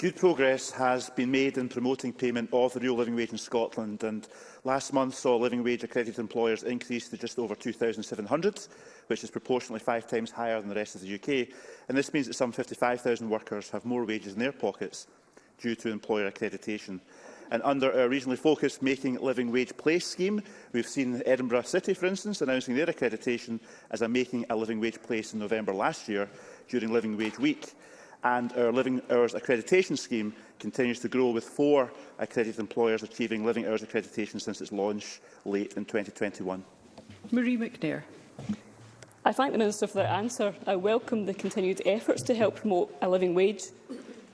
Good progress has been made in promoting payment of the real living wage in Scotland and last month saw living wage accredited employers increase to just over 2,700, which is proportionally five times higher than the rest of the UK. And this means that some 55,000 workers have more wages in their pockets due to employer accreditation. And under our regionally focused Making Living Wage Place scheme, we've seen Edinburgh City, for instance, announcing their accreditation as a Making a Living Wage Place in November last year during Living Wage Week and our Living Hours Accreditation Scheme continues to grow with four accredited employers achieving Living Hours accreditation since its launch late in 2021. Marie McNair. I thank the Minister for that answer. I welcome the continued efforts to help promote a living wage.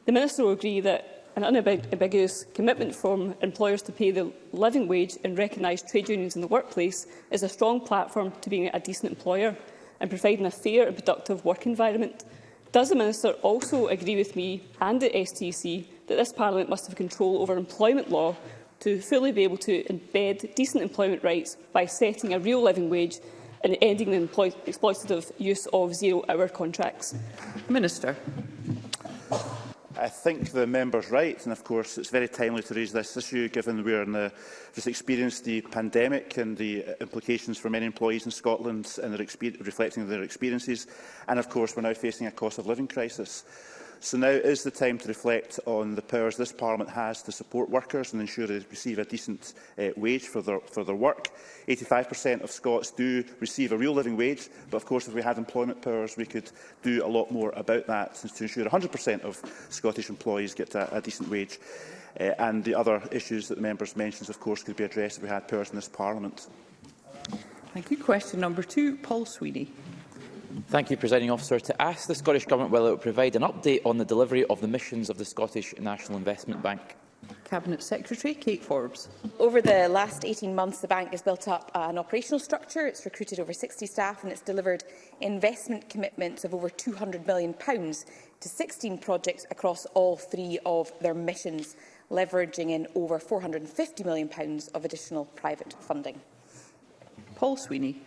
The Minister will agree that an unambiguous commitment from employers to pay the living wage and recognise trade unions in the workplace is a strong platform to being a decent employer and providing a fair and productive work environment. Does the Minister also agree with me and the STC that this Parliament must have control over employment law to fully be able to embed decent employment rights by setting a real living wage and ending the exploitative use of zero-hour contracts? Minister. I think the member's right, and of course it's very timely to raise this issue given we are in the, just experienced the pandemic and the uh, implications for many employees in Scotland and their reflecting their experiences. And of course we're now facing a cost of living crisis. So now is the time to reflect on the powers this Parliament has to support workers and ensure they receive a decent uh, wage for their, for their work. 85% of Scots do receive a real living wage, but of course if we had employment powers we could do a lot more about that to ensure 100% of Scottish employees get a, a decent wage. Uh, and the other issues that the members mentioned, of course, could be addressed if we had powers in this Parliament. Thank you. Question number two, Paul Sweeney. Thank you, Presiding Officer. To ask the Scottish Government whether it will provide an update on the delivery of the missions of the Scottish National Investment Bank. Cabinet Secretary Kate Forbes. Over the last 18 months, the bank has built up an operational structure. It's recruited over 60 staff and it's delivered investment commitments of over £200 million to 16 projects across all three of their missions, leveraging in over £450 million of additional private funding. Paul Sweeney.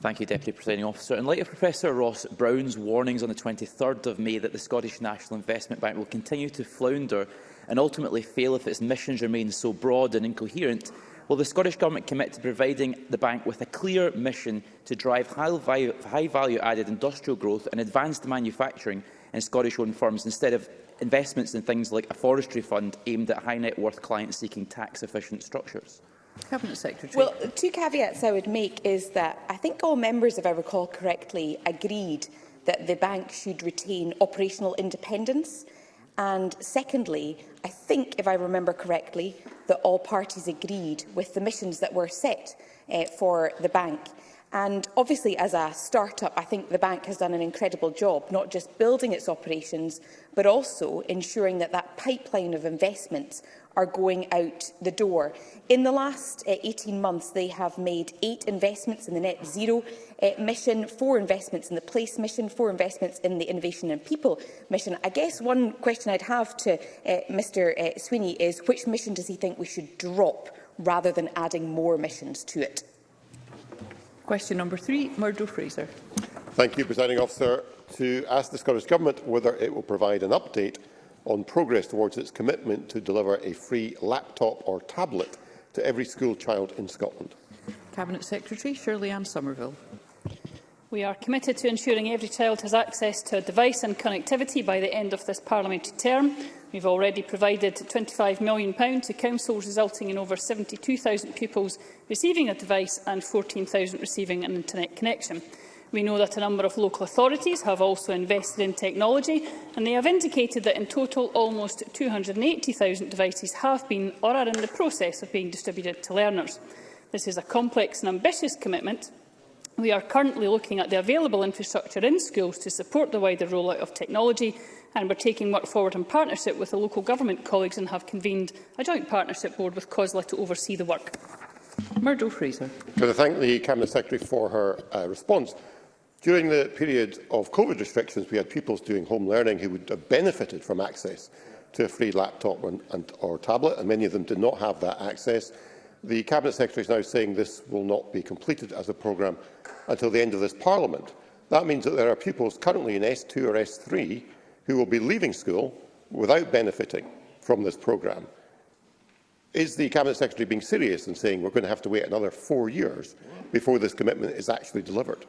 Thank you, Deputy Presiding Officer. In light of Professor Ross Brown's warnings on the 23rd of May that the Scottish National Investment Bank will continue to flounder and ultimately fail if its missions remain so broad and incoherent, will the Scottish Government commit to providing the bank with a clear mission to drive high-value-added high industrial growth and advanced manufacturing in Scottish-owned firms instead of investments in things like a forestry fund aimed at high-net-worth clients seeking tax-efficient structures? Cabinet Secretary. Well, two caveats I would make is that I think all members, if I recall correctly, agreed that the bank should retain operational independence. And secondly, I think, if I remember correctly, that all parties agreed with the missions that were set uh, for the bank. And obviously, as a start-up, I think the bank has done an incredible job, not just building its operations, but also ensuring that that pipeline of investments are going out the door. In the last uh, eh, 18 months, they have made eight investments in the net zero uh, mission, four investments in the place mission, four investments in the innovation and people mission. I guess one question I'd have to uh, eh, Mr uh, Sweeney is which mission does he think we should drop rather than adding more missions to it? Question number three, Murdo Fraser. Thank you, Presiding Officer. To ask the Scottish Government whether it will provide an update on progress towards its commitment to deliver a free laptop or tablet to every school child in Scotland? Cabinet Secretary Shirley Ann Somerville. We are committed to ensuring every child has access to a device and connectivity by the end of this parliamentary term. We've already provided £25 million to councils, resulting in over 72,000 pupils receiving a device and 14,000 receiving an internet connection. We know that a number of local authorities have also invested in technology, and they have indicated that in total almost 280,000 devices have been or are in the process of being distributed to learners. This is a complex and ambitious commitment. We are currently looking at the available infrastructure in schools to support the wider rollout of technology, and we're taking work forward in partnership with the local government colleagues and have convened a joint partnership board with COSLA to oversee the work. Murdo Fraser. Could I thank the Cabinet Secretary for her uh, response? During the period of COVID restrictions, we had pupils doing home learning who would have benefited from access to a free laptop and, and, or tablet, and many of them did not have that access. The Cabinet Secretary is now saying this will not be completed as a programme until the end of this Parliament. That means that there are pupils currently in S2 or S3 who will be leaving school without benefiting from this programme. Is the Cabinet Secretary being serious and saying we're going to have to wait another four years before this commitment is actually delivered?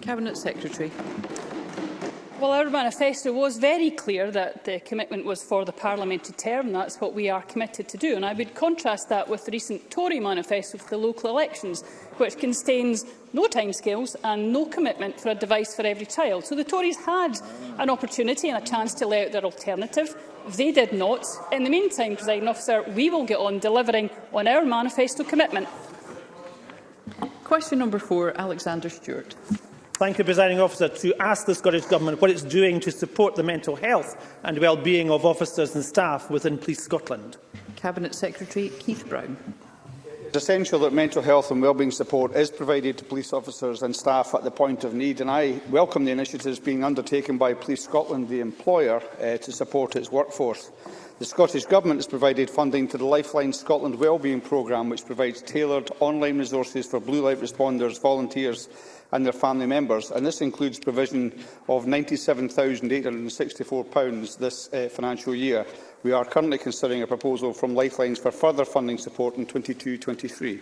Cabinet Secretary. Well, our manifesto was very clear that the commitment was for the parliamentary term. That's what we are committed to do. And I would contrast that with the recent Tory manifesto for the local elections, which contains no timescales and no commitment for a device for every child. So the Tories had an opportunity and a chance to lay out their alternative. They did not. In the meantime, President officer, we will get on delivering on our manifesto commitment. Question number four, Alexander Stewart. Thank you, Presiding Officer, to ask the Scottish Government what it's doing to support the mental health and well-being of officers and staff within Police Scotland. Cabinet Secretary Keith Brown. It is essential that mental health and wellbeing support is provided to police officers and staff at the point of need, and I welcome the initiatives being undertaken by Police Scotland, the employer, uh, to support its workforce. The Scottish Government has provided funding to the Lifeline Scotland Wellbeing Programme, which provides tailored online resources for blue light responders, volunteers and their family members, and this includes provision of £97,864 this uh, financial year. We are currently considering a proposal from Lifelines for further funding support in 22-23.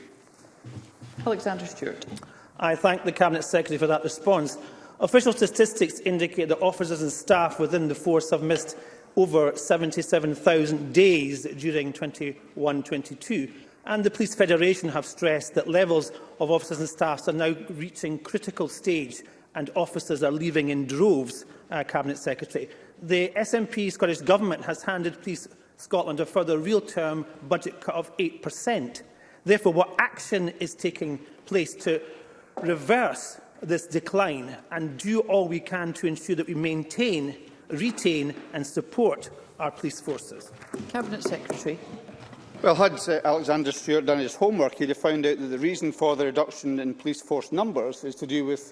Alexander Stewart. I thank the Cabinet Secretary for that response. Official statistics indicate that officers and staff within the force have missed over 77,000 days during 21-22 and the Police Federation have stressed that levels of officers and staffs are now reaching critical stage and officers are leaving in droves, uh, Cabinet Secretary. The SNP Scottish Government has handed Police Scotland a further real-term budget cut of 8%. Therefore, what action is taking place to reverse this decline and do all we can to ensure that we maintain, retain and support our police forces? Cabinet Secretary. Well, had uh, Alexander Stewart done his homework, he'd have found out that the reason for the reduction in police force numbers is to do with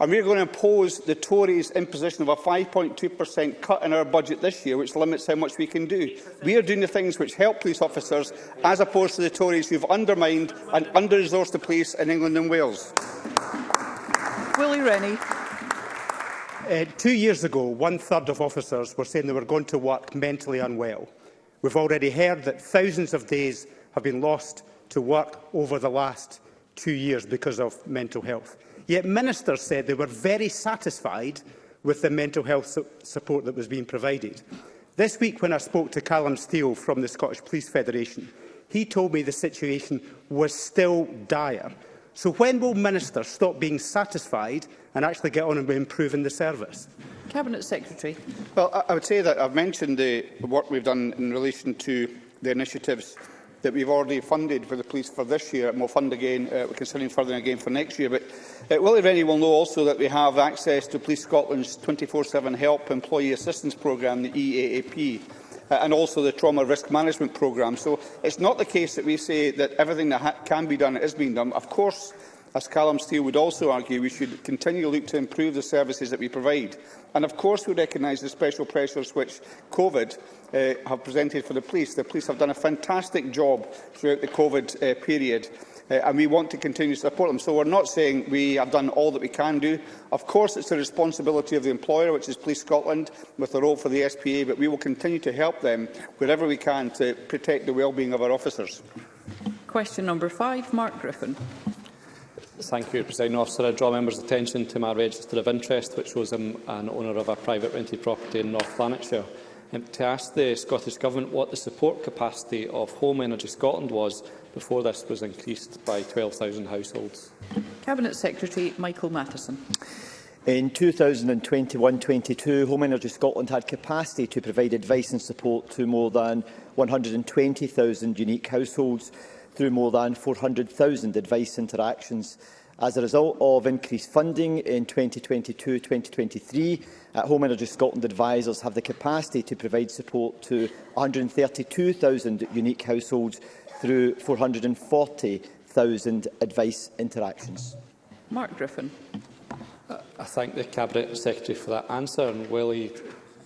And we're going to impose the Tories' imposition of a 5.2% cut in our budget this year, which limits how much we can do. We are doing the things which help police officers, as opposed to the Tories who have undermined and under-resourced the police in England and Wales. Willie Rennie. Uh, two years ago, one-third of officers were saying they were going to work mentally unwell. We've already heard that thousands of days have been lost to work over the last two years because of mental health. Yet ministers said they were very satisfied with the mental health su support that was being provided. This week, when I spoke to Callum Steele from the Scottish Police Federation, he told me the situation was still dire. So when will ministers stop being satisfied and actually get on and improving the service? Cabinet Secretary. Well, I, I would say that I've mentioned the work we've done in relation to the initiatives that we've already funded for the police for this year and we'll fund again, uh, we're considering further again for next year. But uh, Willie Rennie will know also that we have access to Police Scotland's 24-7 Help Employee Assistance Programme, the EAAP, uh, and also the Trauma Risk Management Programme. So it's not the case that we say that everything that can be done is being done. Of course, as Callum Steele would also argue, we should continue to look to improve the services that we provide. And of course, we recognise the special pressures which COVID uh, have presented for the police. The police have done a fantastic job throughout the COVID uh, period. Uh, and we want to continue to support them. So we're not saying we have done all that we can do. Of course, it's the responsibility of the employer, which is Police Scotland, with the role for the SPA, but we will continue to help them wherever we can to protect the well-being of our officers. Question number five, Mark Griffin. Thank you, President Officer. I draw members' attention to my register of interest, which shows I'm an owner of a private rented property in North Lanarkshire um, to ask the Scottish Government what the support capacity of Home Energy Scotland was before this was increased by 12,000 households. Cabinet Secretary Michael Matheson. In 2021-22, Home Energy Scotland had capacity to provide advice and support to more than 120,000 unique households through more than 400,000 advice interactions As a result of increased funding in 2022-2023, uh, Home Energy Scotland advisers have the capacity to provide support to 132,000 unique households through 440,000 advice interactions. Mark Griffin. Uh, I thank the Cabinet Secretary for that answer and while he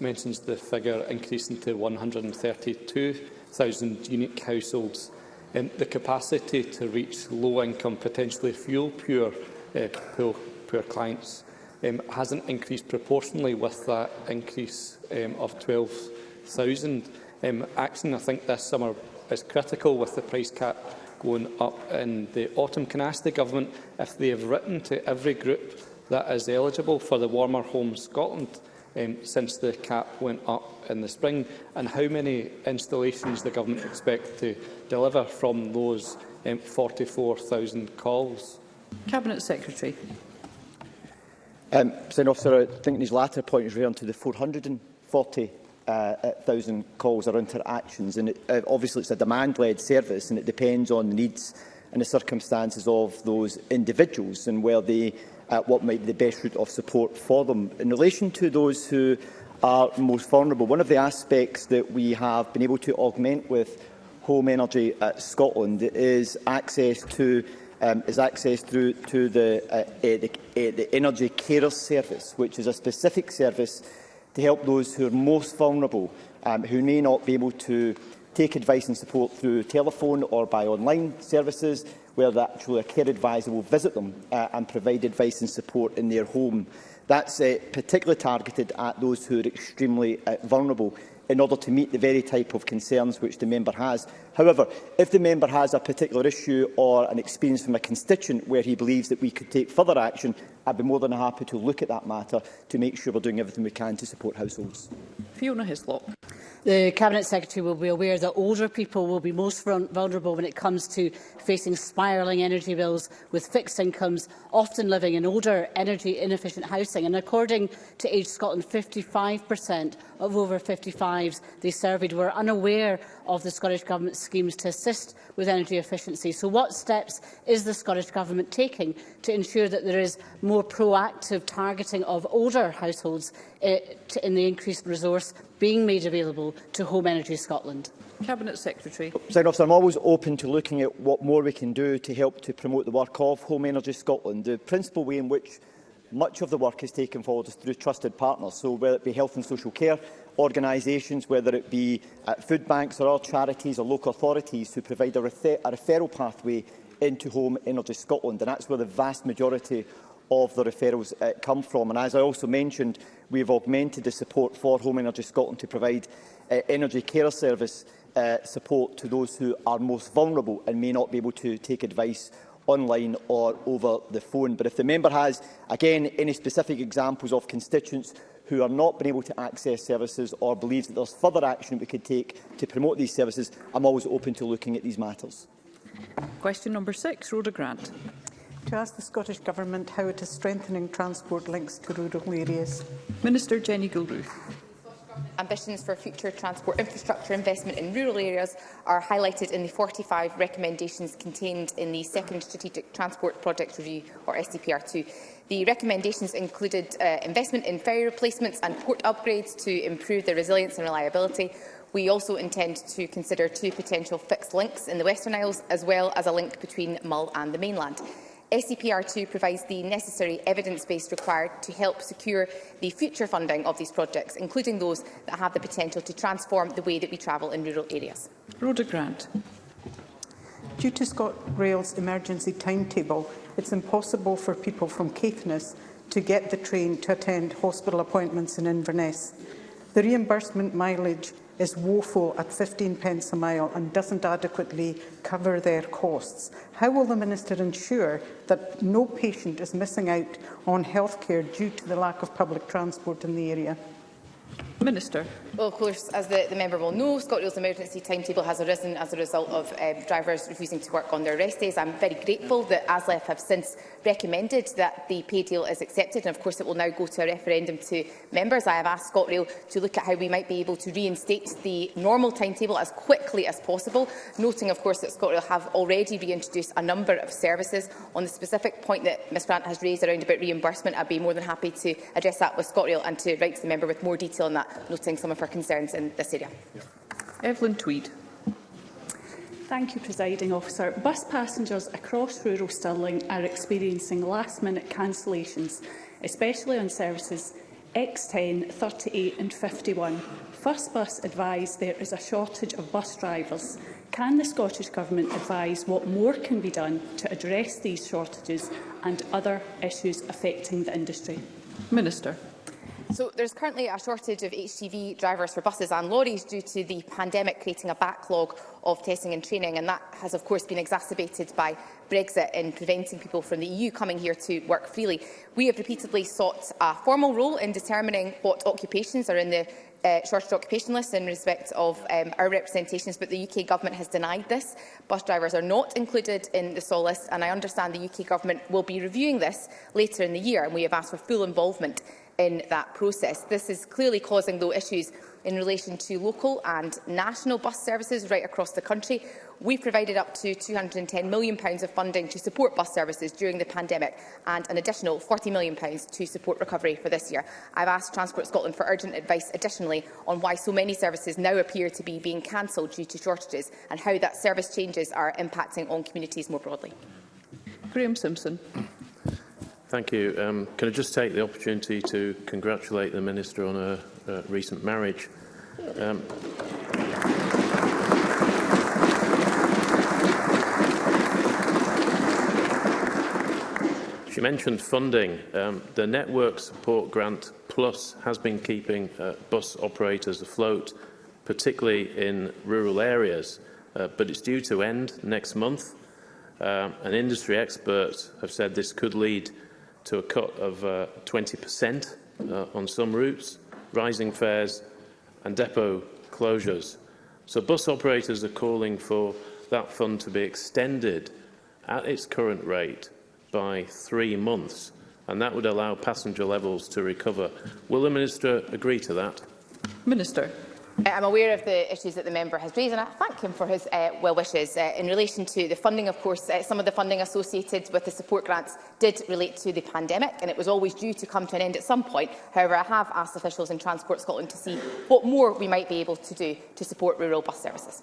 mentions the figure increasing to 132,000 unique households um, the capacity to reach low-income, potentially fuel-poor uh, eh, poor, poor clients um, hasn't increased proportionally with that increase um, of 12,000. Um, action, I think, this summer is critical with the price cap going up in the autumn. Can I ask the government if they have written to every group that is eligible for the Warmer Home Scotland um, since the cap went up in the spring, and how many installations the government expect to deliver from those um, 44,000 calls? Cabinet Secretary. Um, President Officer, I think his latter point is referring to the 440 uh, calls or interactions. And it, uh, obviously, it's a demand-led service, and it depends on the needs and the circumstances of those individuals and where they uh, what might be the best route of support for them. In relation to those who are most vulnerable, one of the aspects that we have been able to augment with Home Energy at Scotland is access to um, is access through to the, uh, uh, the, uh, the Energy Carers Service, which is a specific service to help those who are most vulnerable, um, who may not be able to take advice and support through telephone or by online services, where actually a care advisor will visit them uh, and provide advice and support in their home. That's uh, particularly targeted at those who are extremely uh, vulnerable in order to meet the very type of concerns which the member has. However, if the member has a particular issue or an experience from a constituent where he believes that we could take further action, I'd be more than happy to look at that matter to make sure we're doing everything we can to support households. Fiona Hislop. The Cabinet Secretary will be aware that older people will be most vulnerable when it comes to facing spiralling energy bills with fixed incomes, often living in older, energy-inefficient housing. And according to Age Scotland, 55% of over 55s they surveyed were unaware of the Scottish Government schemes to assist with energy efficiency. So what steps is the Scottish Government taking to ensure that there is more proactive targeting of older households uh, in the increased resource being made available to Home Energy Scotland? Cabinet Secretary. Officer, I'm always open to looking at what more we can do to help to promote the work of Home Energy Scotland. The principal way in which much of the work is taken forward is through trusted partners, so whether it be health and social care organisations, whether it be uh, food banks or other charities or local authorities who provide a, refer a referral pathway into Home Energy Scotland. And that's where the vast majority of the referrals uh, come from. And as I also mentioned, we have augmented the support for Home Energy Scotland to provide uh, energy care service uh, support to those who are most vulnerable and may not be able to take advice online or over the phone. But if the member has, again, any specific examples of constituents who are not been able to access services or believes that there is further action we could take to promote these services, I'm always open to looking at these matters. Question number six, Rhoda Grant to ask the Scottish Government how it is strengthening transport links to rural areas. Minister Jenny Gilruth. Ambitions for future transport infrastructure investment in rural areas are highlighted in the 45 recommendations contained in the second Strategic Transport Project Review, or SCPR2. The recommendations included uh, investment in ferry replacements and port upgrades to improve their resilience and reliability, we also intend to consider two potential fixed links in the Western Isles, as well as a link between Mull and the mainland. SCPR2 provides the necessary evidence base required to help secure the future funding of these projects, including those that have the potential to transform the way that we travel in rural areas. Rhoda Grant. Due to ScotRail's emergency timetable, it's impossible for people from Caithness to get the train to attend hospital appointments in Inverness. The reimbursement mileage is woeful at 15 pence a mile and doesn't adequately cover their costs. How will the Minister ensure that no patient is missing out on health care due to the lack of public transport in the area? Minister. Well, of course, as the, the member will know, ScotRail's emergency timetable has arisen as a result of um, drivers refusing to work on their rest days. I'm very grateful that ASLEF have since recommended that the pay deal is accepted, and of course it will now go to a referendum to members. I have asked ScotRail to look at how we might be able to reinstate the normal timetable as quickly as possible, noting, of course, that ScotRail have already reintroduced a number of services. On the specific point that Ms Grant has raised around about reimbursement, I'd be more than happy to address that with ScotRail and to write to the member with more detail on that noting some of her concerns in this area. Evelyn Tweed. Thank you, Presiding Officer. Bus passengers across rural Stirling are experiencing last-minute cancellations, especially on services X10, 38 and 51. First Bus advised there is a shortage of bus drivers. Can the Scottish Government advise what more can be done to address these shortages and other issues affecting the industry? Minister. So there's currently a shortage of HGV drivers for buses and lorries due to the pandemic creating a backlog of testing and training and that has of course been exacerbated by Brexit in preventing people from the EU coming here to work freely. We have repeatedly sought a formal role in determining what occupations are in the uh, shortage occupation list in respect of um, our representations, but the UK Government has denied this. Bus drivers are not included in the SOL list, and I understand the UK Government will be reviewing this later in the year, and we have asked for full involvement in that process. This is clearly causing, though, issues in relation to local and national bus services right across the country. We've provided up to £210 million of funding to support bus services during the pandemic and an additional £40 million to support recovery for this year. I've asked Transport Scotland for urgent advice additionally on why so many services now appear to be being cancelled due to shortages and how that service changes are impacting on communities more broadly. Graham Simpson. Thank you. Um, can I just take the opportunity to congratulate the Minister on her uh, recent marriage? Um, She mentioned funding. Um, the Network Support Grant Plus has been keeping uh, bus operators afloat, particularly in rural areas, uh, but it's due to end next month. Um, and industry experts have said this could lead to a cut of uh, 20% uh, on some routes, rising fares and depot closures. So bus operators are calling for that fund to be extended at its current rate by three months, and that would allow passenger levels to recover. Will the Minister agree to that? Minister. Uh, I'm aware of the issues that the member has raised and I thank him for his uh, well wishes. Uh, in relation to the funding, of course, uh, some of the funding associated with the support grants did relate to the pandemic and it was always due to come to an end at some point. However, I have asked officials in Transport Scotland to see what more we might be able to do to support rural bus services.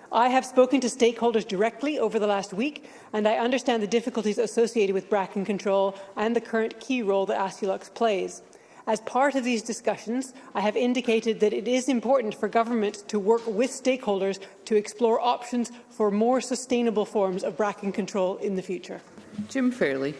I have spoken to stakeholders directly over the last week, and I understand the difficulties associated with bracken control and the current key role that Asulux plays. As part of these discussions, I have indicated that it is important for government to work with stakeholders to explore options for more sustainable forms of bracken control in the future. Jim Fairley.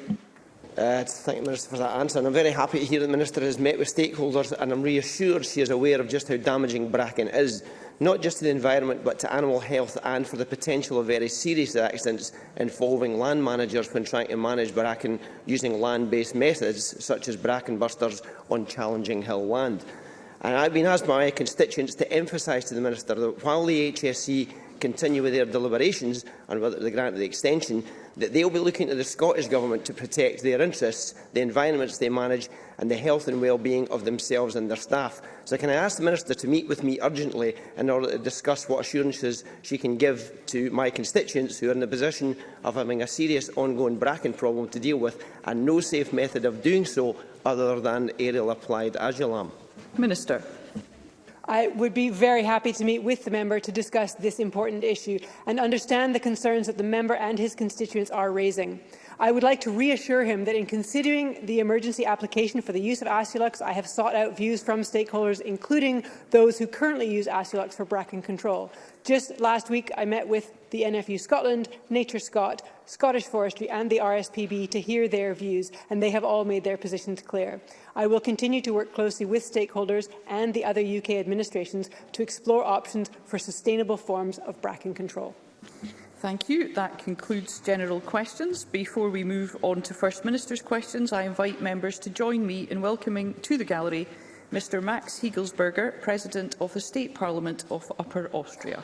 Uh, thank the Minister for that answer. And I'm very happy to hear the Minister has met with stakeholders and I'm reassured she is aware of just how damaging bracken is not just to the environment but to animal health and for the potential of very serious accidents involving land managers when trying to manage bracken using land-based methods such as bracken busters on challenging hill land. And I've been asked by my constituents to emphasise to the Minister that while the HSE continue with their deliberations on whether the grant of the extension, that they will be looking to the Scottish Government to protect their interests, the environments they manage and the health and well-being of themselves and their staff. So can I ask the Minister to meet with me urgently in order to discuss what assurances she can give to my constituents who are in the position of having a serious ongoing bracken problem to deal with and no safe method of doing so other than aerial applied agilam? Minister. I would be very happy to meet with the member to discuss this important issue and understand the concerns that the member and his constituents are raising. I would like to reassure him that in considering the emergency application for the use of Asulux, I have sought out views from stakeholders, including those who currently use Asulux for bracken control. Just last week, I met with the NFU Scotland, Nature Scott, Scottish Forestry and the RSPB to hear their views, and they have all made their positions clear. I will continue to work closely with stakeholders and the other UK administrations to explore options for sustainable forms of bracken control. Thank you. That concludes general questions. Before we move on to First Minister's questions, I invite members to join me in welcoming to the gallery Mr Max Hegelsberger, President of the State Parliament of Upper Austria.